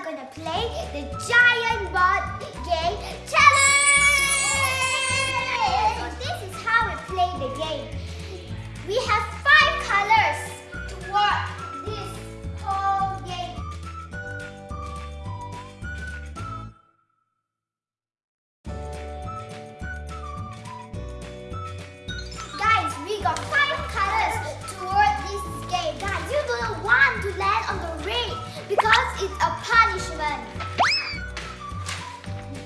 are gonna play the giant bot game challenge. So this is how we play the game. We have five colors to work this whole game. Guys, we got five colors toward this game. Guys, you don't want to land on the ring because it's a punishment.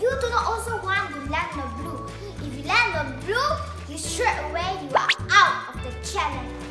You do not also want to land on blue. If you land on blue, you straight away you are out of the challenge.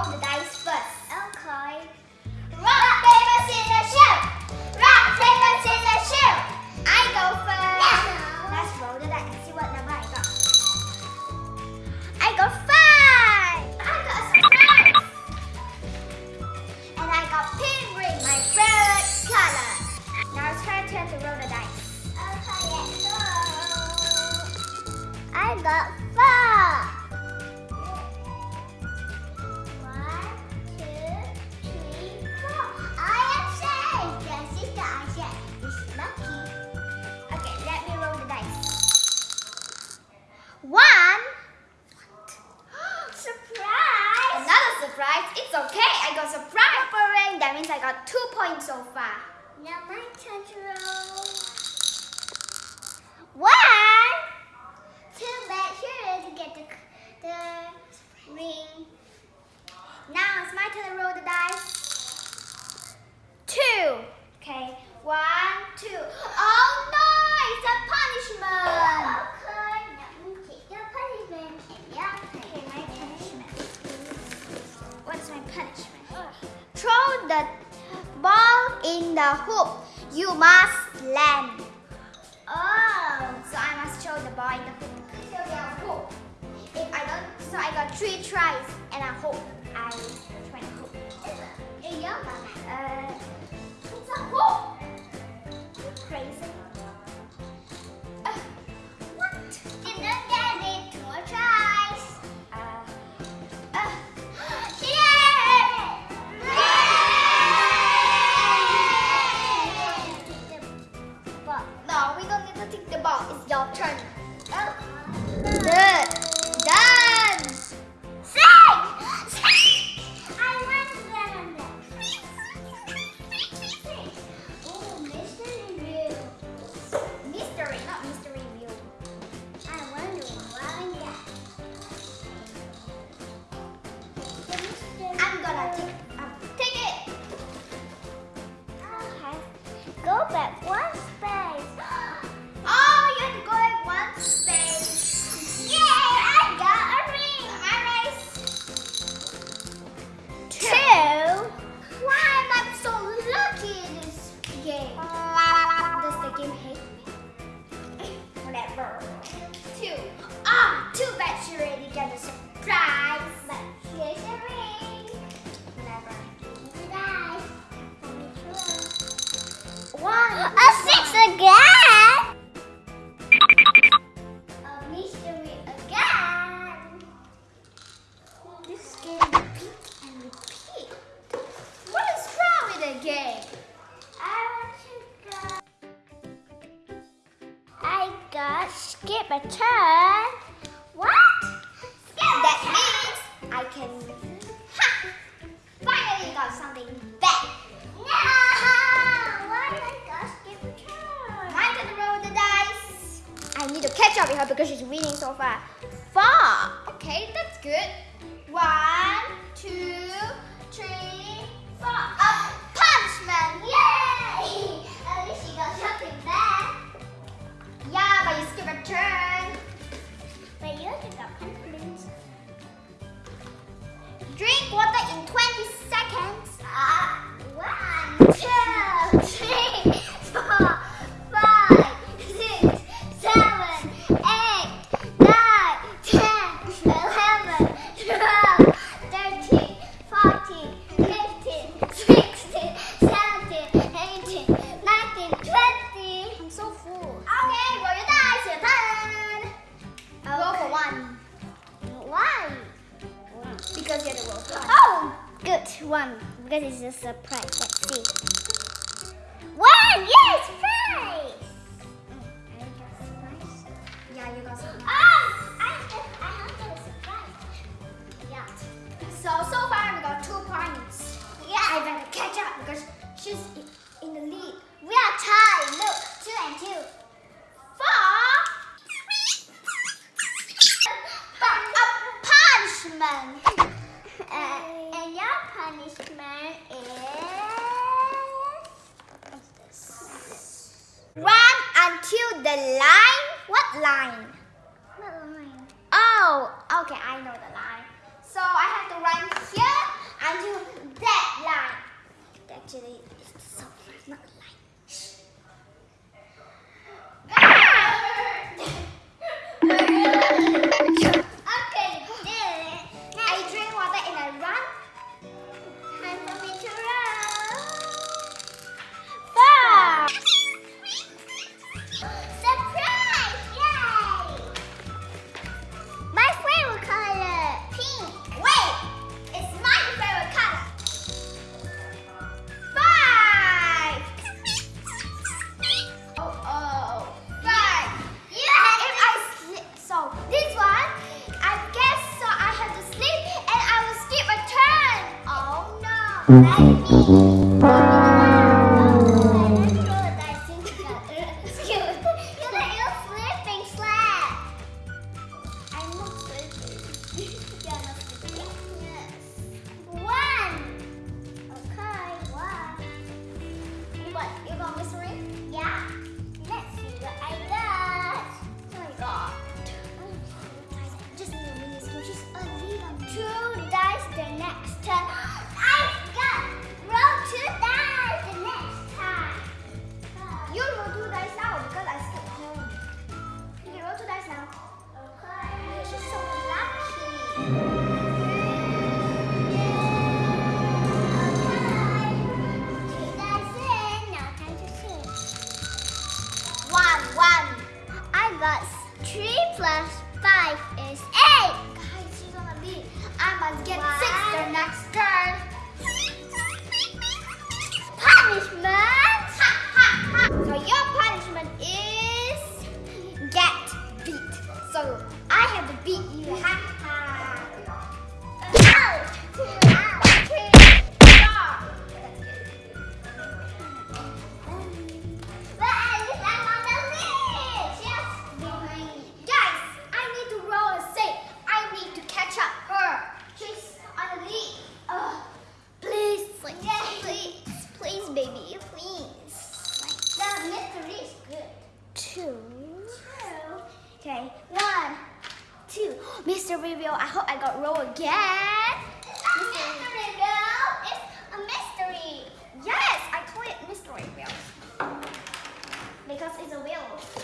Roll the dice first. Okay. Rock, paper, scissors, shoe. Rock, paper, scissors, shoe. I go first. Let's roll the dice and see what number I got. I got five. I got a surprise. And I got pink ring, my favorite color. Now it's her turn to roll the dice. Okay, let's go. I got four. Ball in the hoop. You must land. Oh, so I must throw the ball in the hoop. We have hoop. If I don't, so I got three tries and I hope I try the hoop. Yeah, uh, it's a hoop. Crazy? Whatever. Two. Ah, too bad she already got a surprise. But here's a ring. Try. One. A six again. Skip a turn. What? That means I can. Ha! Finally got something back. No! Why did I got skip a turn? I'm gonna roll the dice. I need to catch up with her because she's winning so far. Four. Okay, that's good. One, but To the line. What line? What line? Oh, okay, I know the line. So I have to run here until that line. Actually, 음. 음. 음. 음. 음. 음. Bye. Reveal! I hope I got roll again. A mystery wheel. It's a mystery. Yes, I call it mystery wheel Because it's a wheel.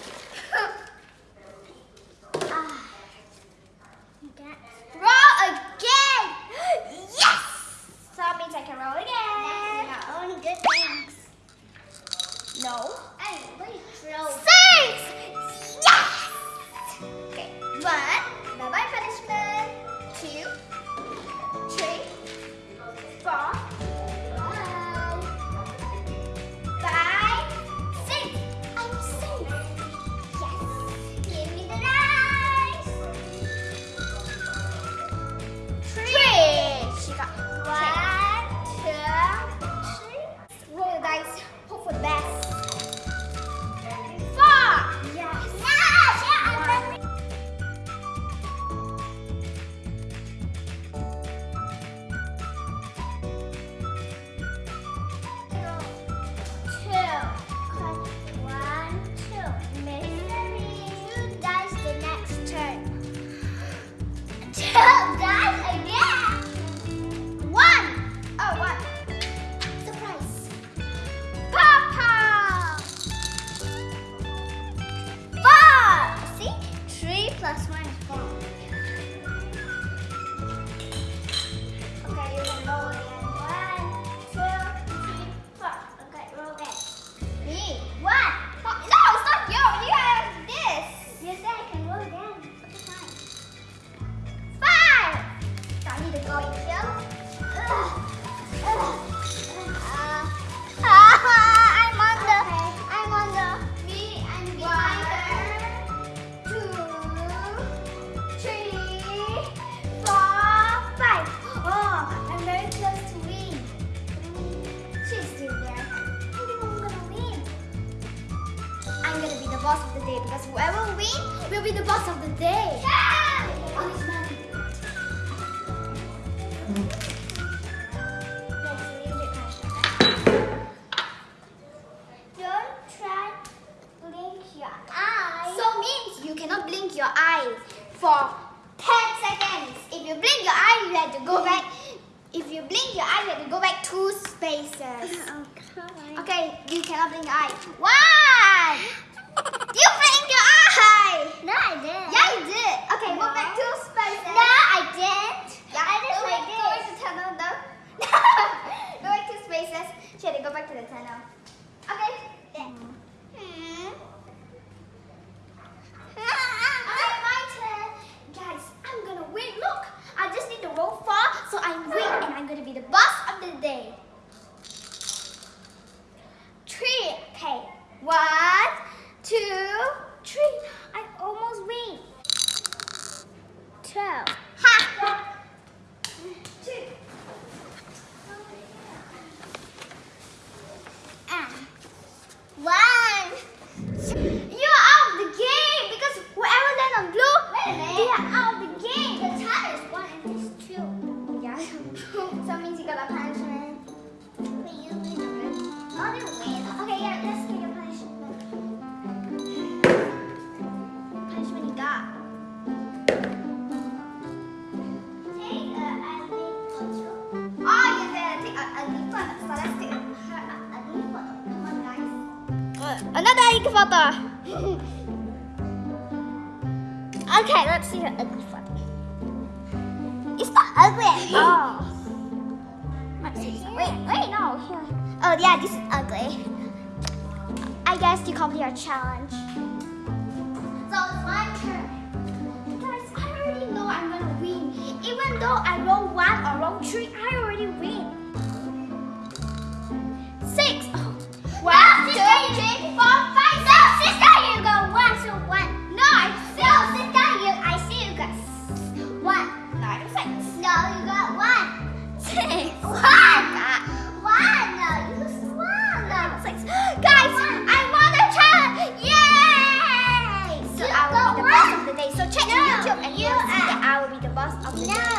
Whoever wins will be the boss of the day. Punishment. Don't try blink your eyes. So means you cannot blink your eyes for 10 seconds. If you blink your eye, you have to go back. If you blink your eye, you have to go back two spaces. Oh, okay. Okay, you cannot blink your eye. One! You blinked your eye! No, I didn't. Yeah, you did. Okay, go No. back two spaces. No, I didn't. Yeah, I just go like go back to tunnel, though. no. go back two spaces. She had to go back to the tunnel. Okay. Photo. okay, let's see the ugly photo. It's not ugly at all. Wait, wait, no. Oh, yeah, this is ugly. I guess you complete your challenge. six. Guys, I won a challenge! Yay! So you I will be the boss of the day. So check no, YouTube and you will see that I will be the boss of the no. day.